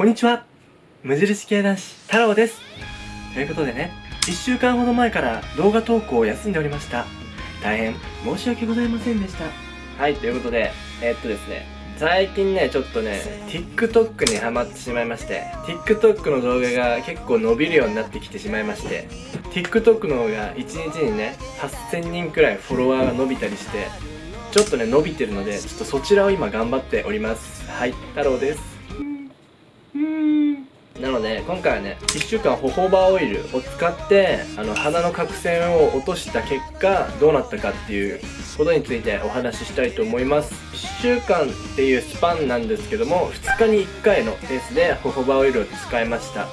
こんにちは。無印系男子太郎です。ということでね1週間ほど前から動画投稿を休んでおりました。大変申し訳ございませんでした。はいということでえー、っとですね最近ねちょっとね TikTok にハマってしまいまして TikTok の動画が結構伸びるようになってきてしまいまして TikTok の方が1日にね8000人くらいフォロワーが伸びたりしてちょっとね伸びてるのでちょっとそちらを今頑張っております。はい太郎です。なので今回はね1週間ホホバオイルを使ってあの鼻の角栓を落とした結果どうなったかっていうことについてお話ししたいと思います。1週間っていうスパンなんですけども2日に1回のペースでホホバオイルを使いました。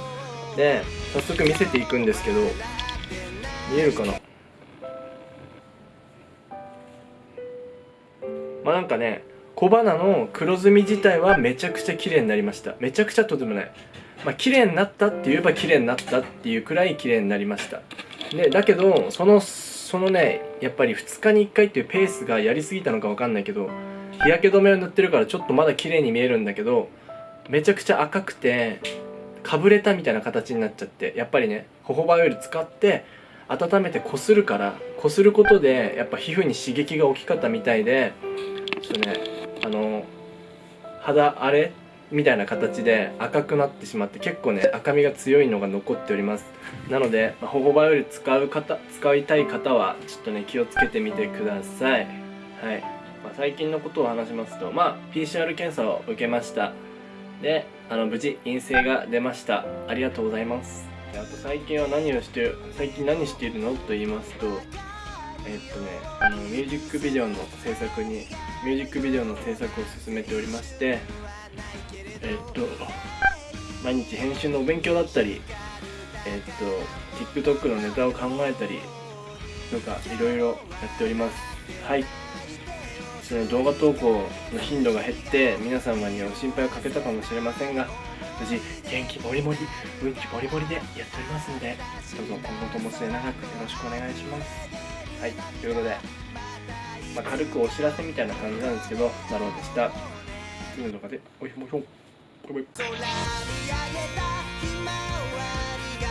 で早速見せていくんですけど見えるかな？まあなんかね小鼻の黒ずみ自体はめちゃくちゃ綺麗になりました。めちゃくちゃとてもないまあ綺麗になったって言えば綺麗になったっていうくらい綺麗になりました。でだけどそのそのねやっぱり2日に1回っていうペースがやりすぎたのか分かんないけど日焼け止めを塗ってるからちょっとまだ綺麗に見えるんだけどめちゃくちゃ赤くてかぶれたみたいな形になっちゃってやっぱりねホホバオイル使って温めてこするからこすることでやっぱ皮膚に刺激が大きかったみたいでちょっとねあの肌荒れみたいな形で赤くなってしまって結構ね赤みが強いのが残っております。なのでホホバより使う方使いたい方はちょっとね気をつけてみてください。はい、まあ、最近のことを話しますとまあ PCR 検査を受けました。であの無事陰性が出ました。ありがとうございます。あと最近は何をしてる最近何しているの？と言いますとえっとねあのミュージックビデオの制作にミュージックビデオの制作を進めておりましてえっと毎日編集のお勉強だったりえっと TikTok のネタを考えたりとかいろいろやっております。はい。その動画投稿の頻度が減って皆様には心配をかけたかもしれませんが無事元気もりもり運気もりもりでやっておりますのでどうぞ今後とも末永くよろしくお願いします。はいということで、まあ、軽くお知らせみたいな感じなんですけどだろうでした。次の動画でおいしましょう。バイバイ。